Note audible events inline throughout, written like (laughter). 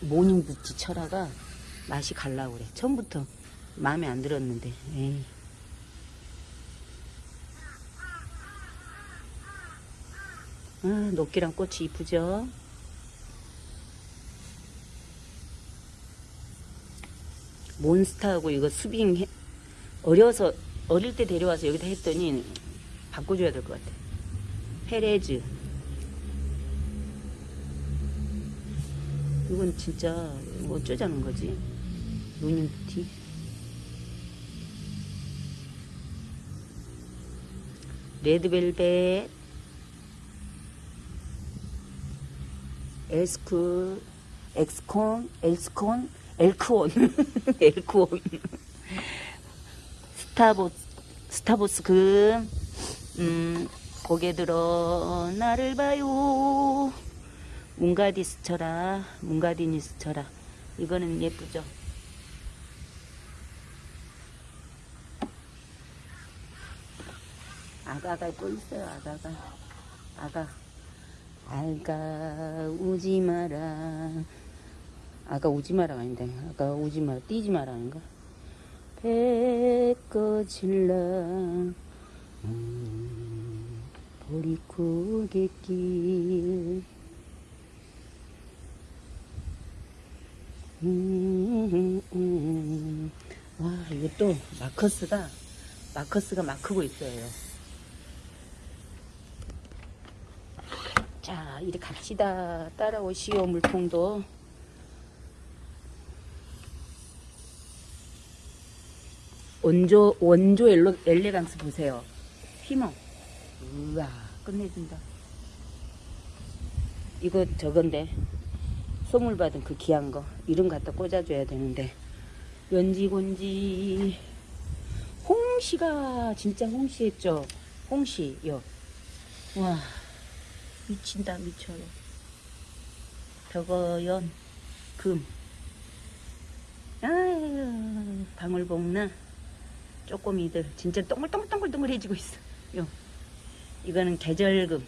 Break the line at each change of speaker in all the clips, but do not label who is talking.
Morning Beauty 철화가 맛이 갈라고 그래. 처음부터 마음에 안 들었는데. 에이. 아, 녹귀란 꽃이 이쁘죠? 몬스타하고 이거 수빙 해, 어려서 어릴 때 데려와서 여기다 했더니 바꿔줘야 될 것 같아. 페레즈. 이건 진짜 뭐 어쩌자는 거지? 루닝티. 레드벨벳. 에스크, 엑스콘, 엘스콘, 엘크온, (laughs) 엘크온. 스타보, 스타보스 금, 음, 고개 들어, 나를 봐요. 문가디스쳐라, 문가디니스쳐라. 이거는 예쁘죠? 아가가 또 있어요, 아가가. 아가. 아가, 우지 마라. 아가 우지 마라가 아닌데. 아가 우지 마라, 뛰지 마라 아닌가? 배 꺼질라. 음, 보리고갯길. 음, 음. 와, 이것도 마커스가, 마커스가 막 크고 있어요. 자, 이리 갑시다. 따라오시오, 물통도. 원조, 원조 엘로, 엘레강스 보세요. 휘멍. 우와, 끝내준다. 이거 저건데. 선물 받은 그 귀한 거. 이름 갖다 꽂아줘야 되는데. 연지곤지. 홍시가 진짜 홍시했죠. 홍시요. 와. 미친다 미쳐요 벽어연 금 아유 방울복랑 쪼꼬미들 진짜 동글동글동글동글해지고 있어 요 이거는 계절금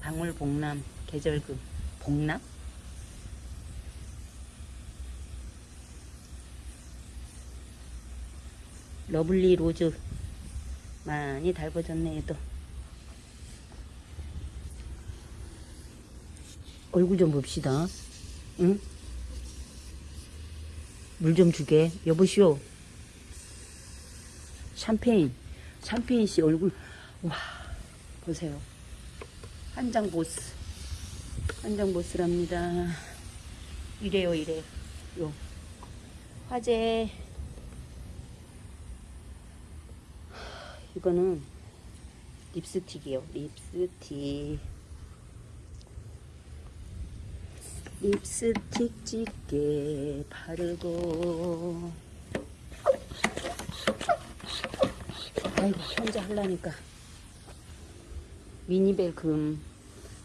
방울복랑 계절금 복랑 Lovely Rose 많이 달궈졌네 얘도 얼굴 좀 봅시다. 응? 물 좀 주게. 여보시오. 샴페인. 샴페인 씨 얼굴. 와, 보세요. 한장 보스. 한장 보스랍니다. 이래요, 이래. 요. 화재. 이거는 립스틱이요. 립스틱. 립스틱 짙게 바르고. 아이고 혼자 하려니까. 미니벨 금.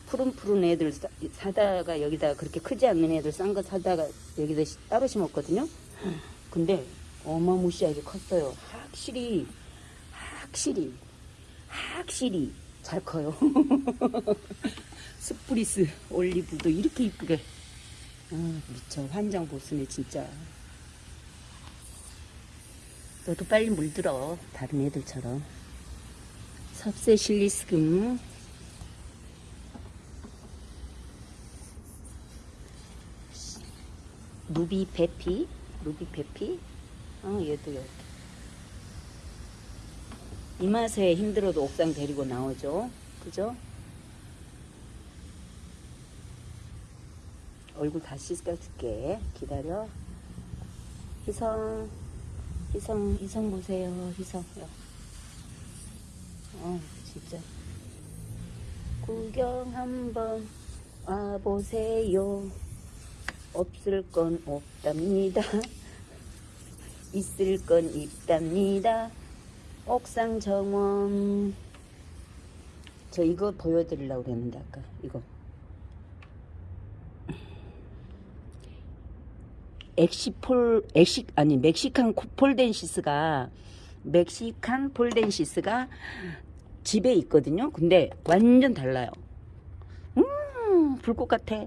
푸른푸른 애들 사, 사다가 여기다 그렇게 크지 않는 애들 싼 거 사다가 여기다 시- 따로 심었거든요. 근데 어마무시하게 컸어요. 확실히 확실히 확실히 잘 커요. (laughs) 스프리스 올리브도 이렇게 이쁘게. 아, 미쳐. 환장 보스네 진짜. 너도 빨리 물들어 다른 애들처럼. 섭세실리스금. 루비 베피? 루비 베피? 어 얘도 이렇게 이 맛에 힘들어도 옥상 데리고 나오죠 그죠 얼굴 다 씻겨줄게. 기다려. 희성, 희성, 희성 보세요. 희성. 어, 진짜. 구경 한번 와보세요. 없을 건 없답니다. (laughs) 있을 건 있답니다. 옥상 정원. 저 이거 보여드리려고 그랬는데, 아까. 이거. 엑시폴 엑시 아니 멕시칸 코- 폴덴시스가 멕시칸 폴덴시스가 집에 있거든요. 근데 완전 달라요. 음 불꽃 같아.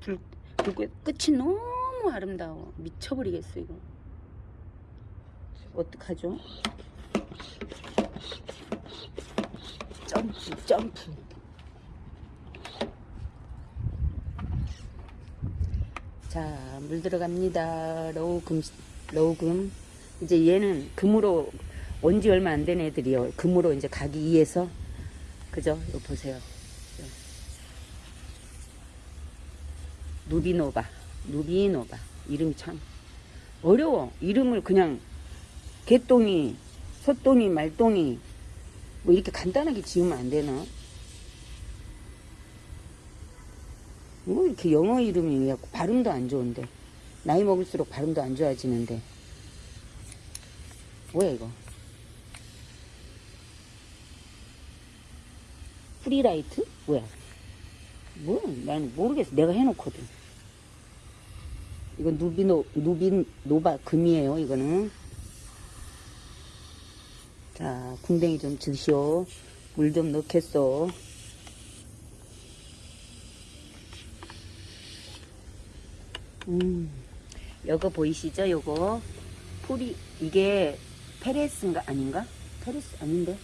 불, 불꽃 끝이 너무 아름다워. 미쳐버리겠어, 이거. 어떡하죠? 점프, 점프. 자, 물 들어갑니다. 로우금, 로우금. 이제 얘는 금으로, 온 지 얼마 안 된 애들이요. 금으로 이제 가기 위해서. 그죠? 이거 보세요. 누비노바. 누비노바. 이름이 참 어려워. 이름을 그냥 개똥이, 소똥이, 말똥이 뭐 이렇게 간단하게 지으면 안 되나? 뭐 이렇게 영어 이름이 왜 자꾸 발음도 안 좋은데 나이 먹을수록 발음도 안 좋아지는데. 뭐야 이거? 프리라이트? 뭐야? 뭐 나는 모르겠어. 내가 해놓거든. 이건 누비노 누빈 노바 금이에요 이거는 자 궁뎅이 좀 드시오 물 좀 넣겠어 음, 요거 보이시죠? 요거 풀이 이게 페레스인가 아닌가? 페레스 아닌데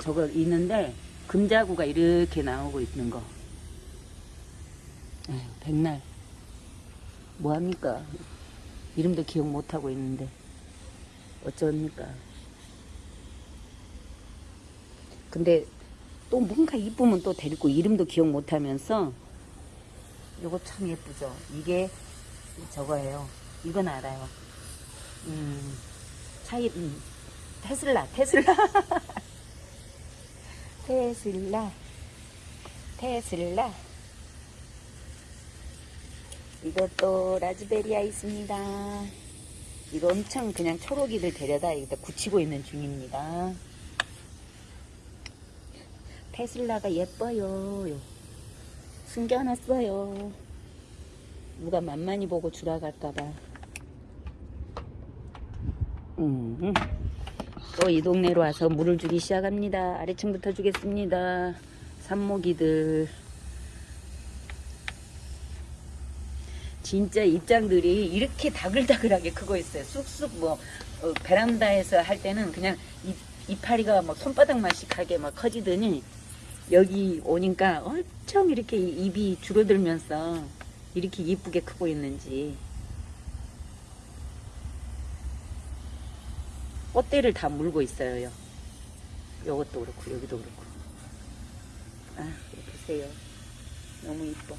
저거 있는데 금자구가 이렇게 나오고 있는 거. 에휴, 백날 뭐합니까? 이름도 기억 못하고 있는데 어쩝니까? 근데 또 뭔가 이쁘면 또 데리고 이름도 기억 못하면서 요거 참 예쁘죠? 이게 저거예요. 이건 알아요. 음, 차이, 음, 테슬라, 테슬라. (laughs) 테슬라. 테슬라. 이것도 라즈베리아 있습니다. 이거 엄청 그냥 초록이들 데려다 여기다 굳히고 있는 중입니다. 테슬라가 예뻐요. 숨겨놨어요. 누가 만만히 보고 주라갈까봐. 음. 또이 동네로 와서 물을 주기 시작합니다. 아래층부터 주겠습니다. 산모기들. 진짜 입장들이 이렇게 다글다글하게 크고 있어요. 쑥쑥 뭐 어, 베란다에서 할 때는 그냥 이, 이파리가 뭐 손바닥만씩 하게 막 커지더니 여기 오니까 엄청 이렇게 입이 줄어들면서 이렇게 이쁘게 크고 있는지 꽃대를 다 물고 있어요. 요것도 그렇고 여기도 그렇고 아 보세요. 너무 이뻐.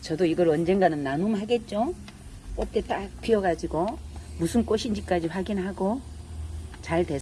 저도 이걸 언젠가는 나눔하겠죠? 꽃대 딱 피어가지고 무슨 꽃인지까지 확인하고 잘 됐.